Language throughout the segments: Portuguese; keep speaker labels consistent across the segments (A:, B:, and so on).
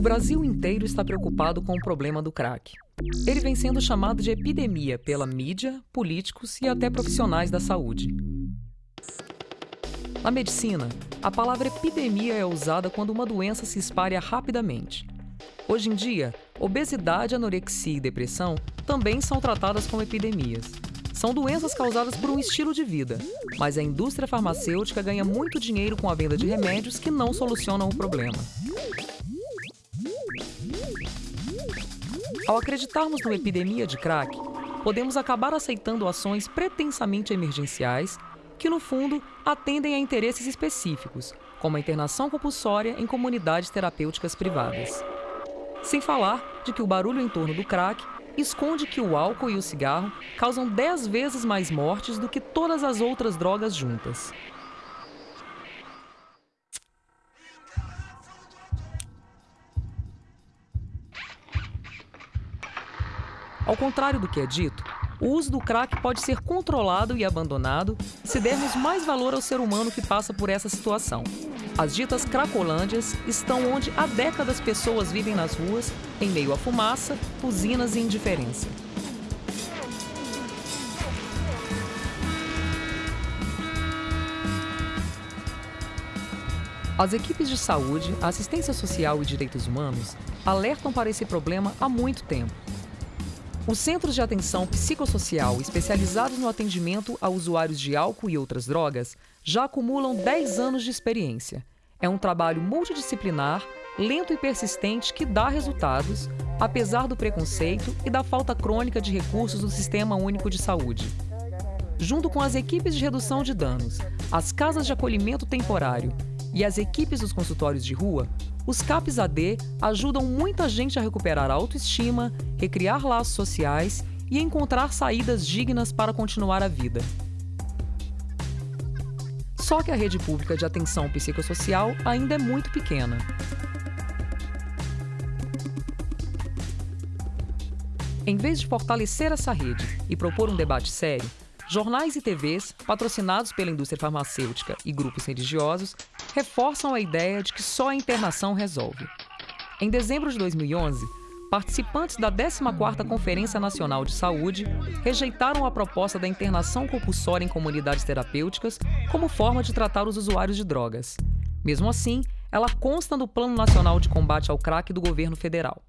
A: Brasil inteiro está preocupado com o problema do crack. Ele vem sendo chamado de epidemia pela mídia, políticos e até profissionais da saúde. Na medicina, a palavra epidemia é usada quando uma doença se espalha rapidamente. Hoje em dia, obesidade, anorexia e depressão também são tratadas como epidemias. São doenças causadas por um estilo de vida, mas a indústria farmacêutica ganha muito dinheiro com a venda de remédios que não solucionam o problema. Ao acreditarmos numa epidemia de crack, podemos acabar aceitando ações pretensamente emergenciais que, no fundo, atendem a interesses específicos, como a internação compulsória em comunidades terapêuticas privadas. Sem falar de que o barulho em torno do crack esconde que o álcool e o cigarro causam 10 vezes mais mortes do que todas as outras drogas juntas. Ao contrário do que é dito, o uso do crack pode ser controlado e abandonado se dermos mais valor ao ser humano que passa por essa situação. As ditas cracolândias estão onde há décadas pessoas vivem nas ruas, em meio à fumaça, usinas e indiferença. As equipes de saúde, assistência social e direitos humanos alertam para esse problema há muito tempo os centros de atenção psicossocial especializados no atendimento a usuários de álcool e outras drogas já acumulam 10 anos de experiência. É um trabalho multidisciplinar, lento e persistente que dá resultados, apesar do preconceito e da falta crônica de recursos do Sistema Único de Saúde. Junto com as equipes de redução de danos, as casas de acolhimento temporário e as equipes dos consultórios de rua, os CAPs AD ajudam muita gente a recuperar a autoestima, recriar laços sociais e encontrar saídas dignas para continuar a vida. Só que a rede pública de atenção psicossocial ainda é muito pequena. Em vez de fortalecer essa rede e propor um debate sério, jornais e TVs, patrocinados pela indústria farmacêutica e grupos religiosos, reforçam a ideia de que só a internação resolve. Em dezembro de 2011, participantes da 14ª Conferência Nacional de Saúde rejeitaram a proposta da internação compulsória em comunidades terapêuticas como forma de tratar os usuários de drogas. Mesmo assim, ela consta no Plano Nacional de Combate ao Crack do governo federal.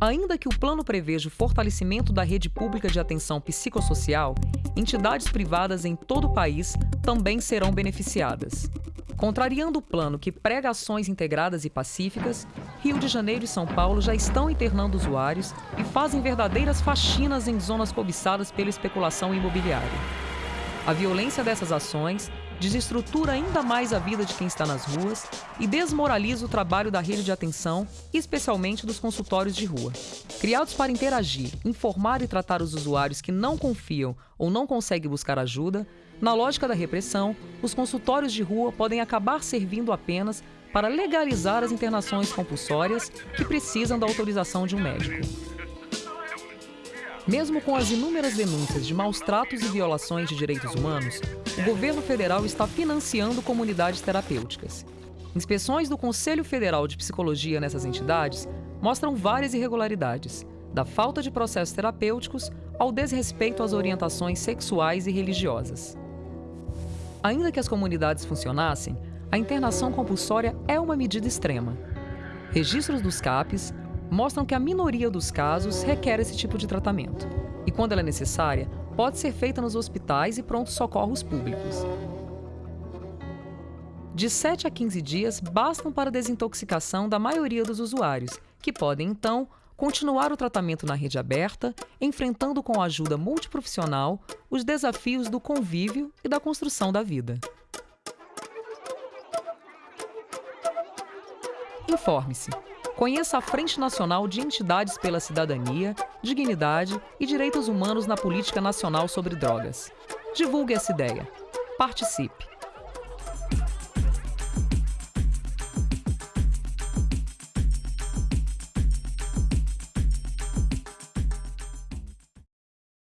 A: Ainda que o plano preveja o fortalecimento da rede pública de atenção psicossocial, entidades privadas em todo o país também serão beneficiadas. Contrariando o plano que prega ações integradas e pacíficas, Rio de Janeiro e São Paulo já estão internando usuários e fazem verdadeiras faxinas em zonas cobiçadas pela especulação imobiliária. A violência dessas ações desestrutura ainda mais a vida de quem está nas ruas e desmoraliza o trabalho da rede de atenção, especialmente dos consultórios de rua. Criados para interagir, informar e tratar os usuários que não confiam ou não conseguem buscar ajuda, na lógica da repressão, os consultórios de rua podem acabar servindo apenas para legalizar as internações compulsórias que precisam da autorização de um médico. Mesmo com as inúmeras denúncias de maus tratos e violações de direitos humanos, o governo federal está financiando comunidades terapêuticas. Inspeções do Conselho Federal de Psicologia nessas entidades mostram várias irregularidades, da falta de processos terapêuticos ao desrespeito às orientações sexuais e religiosas. Ainda que as comunidades funcionassem, a internação compulsória é uma medida extrema. Registros dos CAPs mostram que a minoria dos casos requer esse tipo de tratamento. E quando ela é necessária, pode ser feita nos hospitais e prontos socorros públicos. De 7 a 15 dias bastam para a desintoxicação da maioria dos usuários, que podem, então, continuar o tratamento na rede aberta, enfrentando com ajuda multiprofissional os desafios do convívio e da construção da vida. Informe-se. Conheça a Frente Nacional de Entidades pela Cidadania, Dignidade e Direitos Humanos na Política Nacional sobre Drogas. Divulgue essa ideia. Participe!